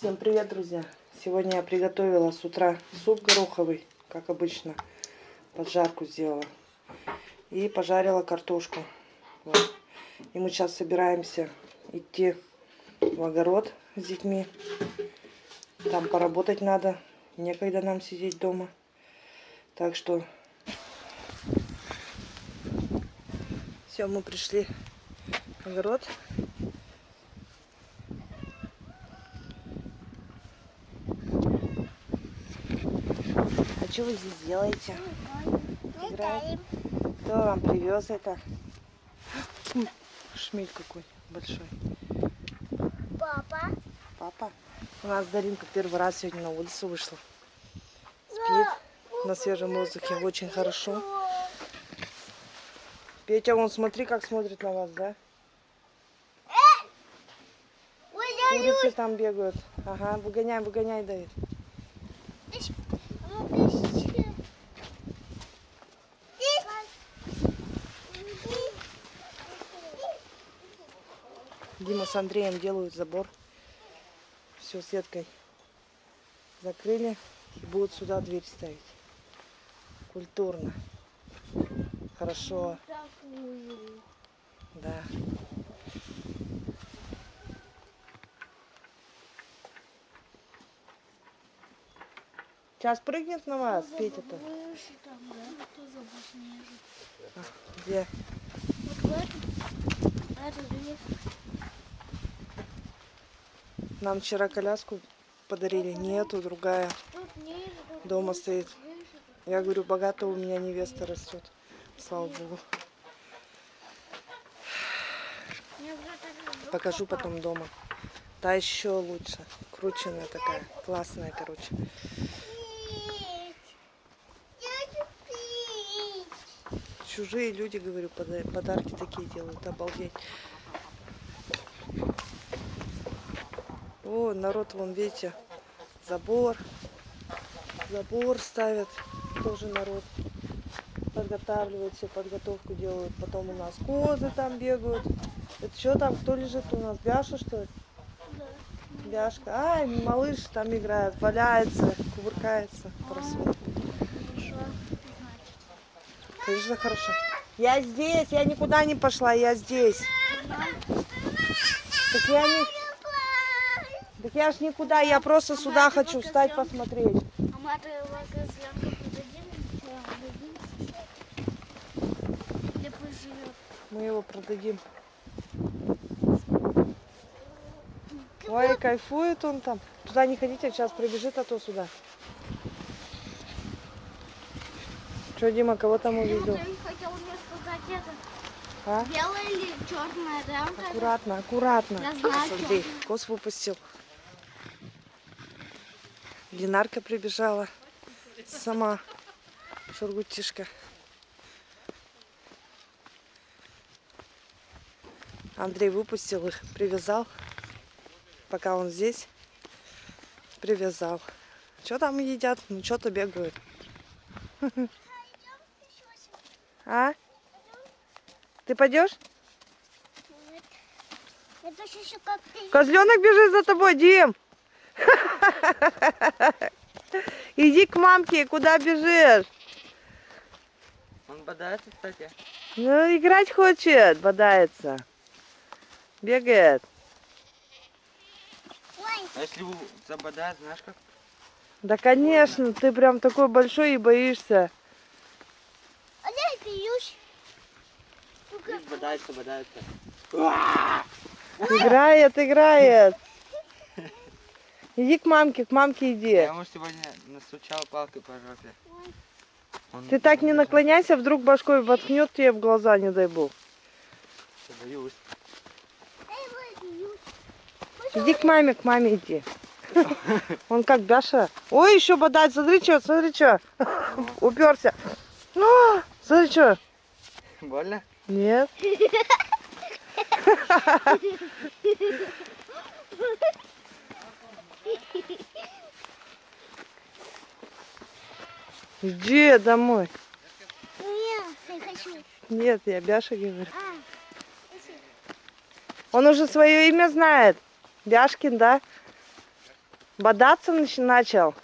Всем привет, друзья! Сегодня я приготовила с утра суп гороховый, как обычно, поджарку сделала. И пожарила картошку. Вот. И мы сейчас собираемся идти в огород с детьми. Там поработать надо, некогда нам сидеть дома. Так что все, мы пришли в огород. А что вы здесь делаете? Кто вам привез это? Шмель какой большой. Папа. Папа. У нас Даринка первый раз сегодня на улицу вышла. Спит на свежем воздухе. Очень хорошо. Петя, вон смотри, как смотрит на вас, да? Я Курицы там бегают. Ага, выгоняй, выгоняй, Давид. здесь. Ну, здесь. Здесь. Дима с Андреем делают забор. Все сеткой закрыли. И будут сюда дверь ставить. Культурно. Хорошо. Да. Сейчас прыгнет на вас, Петя-то. Выше там, да? Снежу? А, Где? Вот в этом. А это. Нам вчера коляску подарили. Нету, другая. Дома стоит. Я говорю, богато у меня невеста растет. Слава Богу. Покажу потом дома. Та еще лучше. Крученная такая. Классная, короче. Чужие люди, говорю, пода- подарки такие делают. Обалдеть. О, народ, вон, видите, забор. Забор ставят. Тоже народ подготавливает все, подготовку делают. Потом у нас козы там бегают. Это что там, кто лежит у нас? Бяша, что ли? Да. Бяшка. Ай, малыш там играет, валяется, кувыркается. Значит. Конечно, хорошо. Я здесь, я никуда не пошла, я здесь. Так я не... Так я ж никуда, я просто сюда ты хочу встать посмотреть. А мы? Мы его продадим. Ой, кайфует он там. Туда не ходите, сейчас прибежит, а то сюда. Что, Дима, кого там увидел? Ты хотел мне сказать это. А? Белое или черное, да? Аккуратно, аккуратно. Я знаю, Смотри, кос выпустил. Ленарка прибежала. Сама. Шургутишка. Андрей выпустил их, привязал. Пока он здесь. Привязал. Что там едят? Ну, что-то бегают. А? Ты пойдешь? Козленок бежит за тобой, Дим. Иди к мамке, куда бежишь? Он бодается, кстати. Ну, играть хочет, бодается. Бегает. А если забодает, знаешь как? Да, конечно, ты прям такой большой и боишься. а я пьюсь. Бодается, бодается. Играет, играет. Иди к мамке, к мамке Я иди. ему сегодня настучал палкой по жопе. Он Ты так не наклоняйся, вдруг башкой воткнет тебе в глаза, не дай бог. Я Боюсь. Я. Иди к маме, к маме иди. Он как Даша. Ой, еще бодать, смотри что, смотри что. Уперся. А, Смотри что. Больно? Нет. Иди домой. Нет, я хочу. Нет, я Бяша говорю. А, Он уже свое имя знает. Бяшкин, да? Бодаться нач- начал.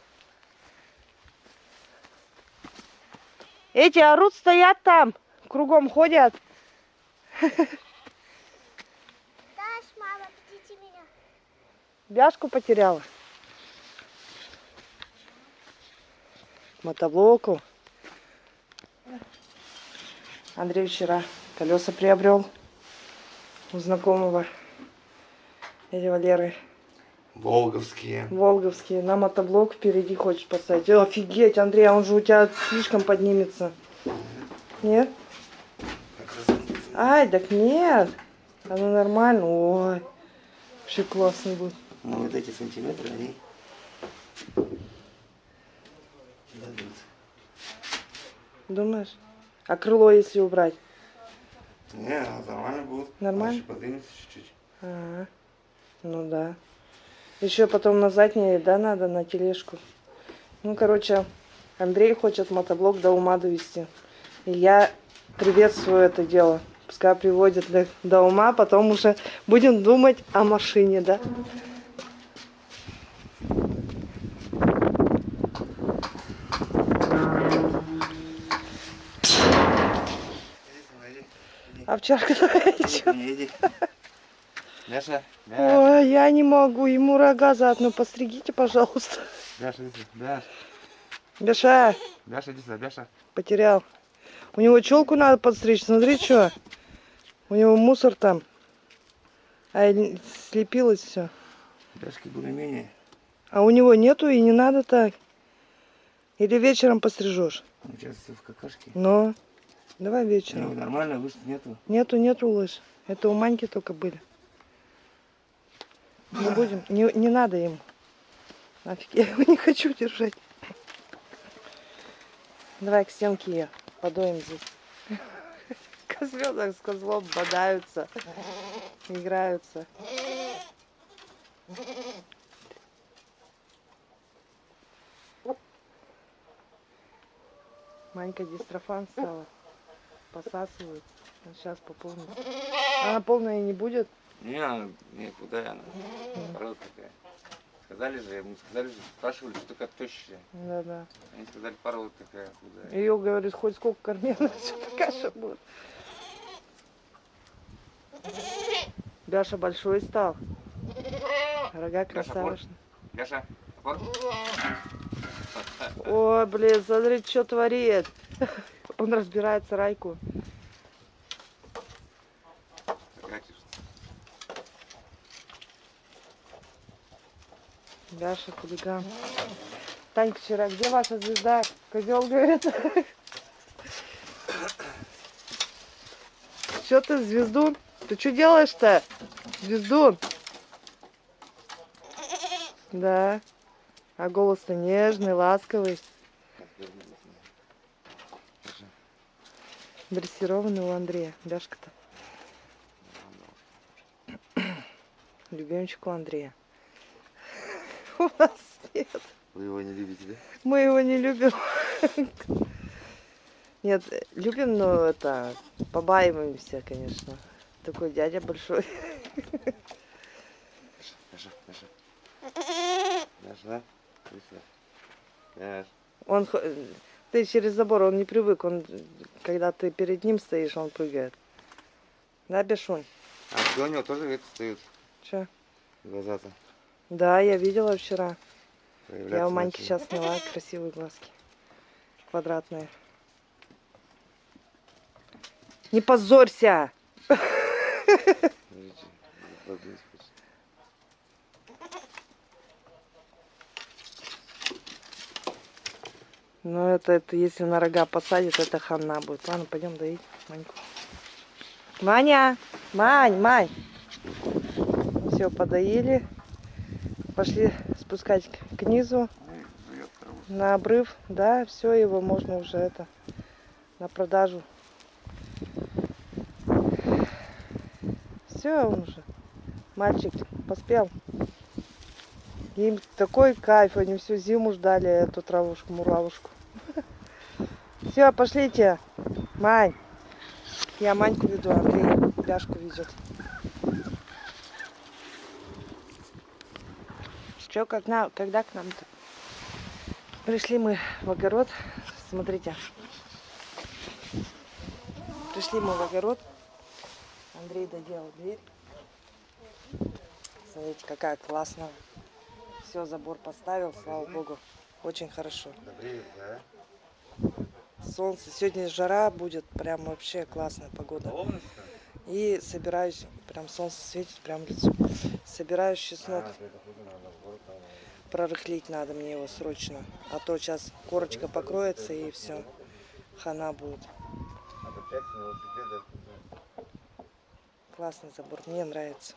Эти орут стоят там, кругом ходят. Даш, мама, меня. Бяшку потеряла. Мотоблоку. Андрей вчера колеса приобрел у знакомого дяди Валеры. Волговские. Волговские. На мотоблок впереди хочешь поставить. Офигеть, Андрей, а он же у тебя слишком поднимется. Нет? Ай, так нет. Оно нормально. Ой. Вообще классный будет. Ну, вот эти сантиметры, они... Думаешь? А крыло, если убрать? Не, нормально будет. Нормально? Дальше подвинется чуть-чуть. Ага. Ну да. Еще потом на заднее, да, надо на тележку. Ну, короче, Андрей хочет мотоблок до ума довести. И я приветствую это дело. Пускай приводит до, до ума, потом уже будем думать о машине, да? Иди, сынок, иди. Иди. Овчарка, Мяш, Ой, я не могу, ему рога заодно постригите, пожалуйста. Сюда. Мяш, Беша, Мяша, иди сюда, Мяша. потерял. У него челку надо подстричь, смотри, что. У него мусор там. А слепилось все. Мяшки более-менее. А у него нету и не надо так. Или вечером пострижешь. Он сейчас в какашке. Но давай Ну, вечером. нормально, выше нету. Нету, нету лыж. Это у Маньки только были. Не будем, не, не надо ему. Нафиг, я его не хочу держать. Давай к стенке ее подоим здесь. Козленок с козлом бодаются, играются. Манька дистрофан стала. Посасывает. Сейчас пополнит. Она полная не будет. Не, она, не, куда она? Порода такая. Сказали же, ему сказали же, спрашивали, что такая тощая. Да-да. Они сказали, порода такая худая. Ее, говорит, хоть сколько корми, она все такая же будет. Даша большой стал. Рога красавышна. Мяша, вот. Ой, блин, смотри, что творит. Он разбирает сарайку. Даша, хулиган. Танька вчера, где ваша звезда? Козел говорит. Что ты, звездун? Ты что делаешь-то? Звездун. Да. А голос-то нежный, ласковый. Дрессированный у Андрея. Дашка-то. Любимчик у Андрея. У нас нет. Вы его не любите, да? Мы его не любим. Нет, любим, но это побаиваемся, конечно. Такой дядя большой. Мяша, Мяша. Мяша, да? Иди сюда. Мяш. Он, хо- ты через забор, он не привык. Он, когда ты перед ним стоишь, он прыгает. Да, Бешунь? А что у него тоже это стоит? Че? Глаза-то. Да, я видела вчера. Я у Маньки сейчас сняла красивые глазки. Квадратные. Не позорься! Ну, это, это если на рога посадит, это хана будет. Ладно, пойдем доить Маньку. Маня! Мань, Мань! Все, подоили. Пошли спускать к- низу, на обрыв. Да, все, его можно уже это на продажу. Все, он уже. Мальчик поспел. Им такой кайф, они всю зиму ждали эту травушку, муравушку. Все, пошлите. Мань. Я Маньку веду, Андрей Бяшку везет. Че, как на, когда к нам-то? Пришли мы в огород. Смотрите. Пришли мы в огород. Андрей доделал дверь. Смотрите, какая классная. Все, забор поставил, слава богу. Очень хорошо. Солнце. Сегодня жара будет. Прям вообще классная погода. И собираюсь, прям солнце светит, прям лицо. Собираюсь чеснок. Прорыхлить надо мне его срочно. А то сейчас корочка покроется и все. Хана будет. Классный забор, мне нравится.